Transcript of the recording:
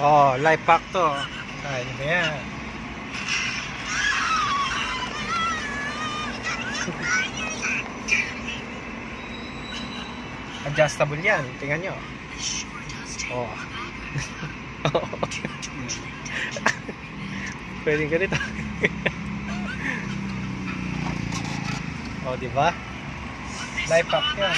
Oh, life pack to. Ay, ano ba yan? Adjustable yan. Tingnan nyo. Oh. Pwede ganito. oh, di ba? Life pack yan.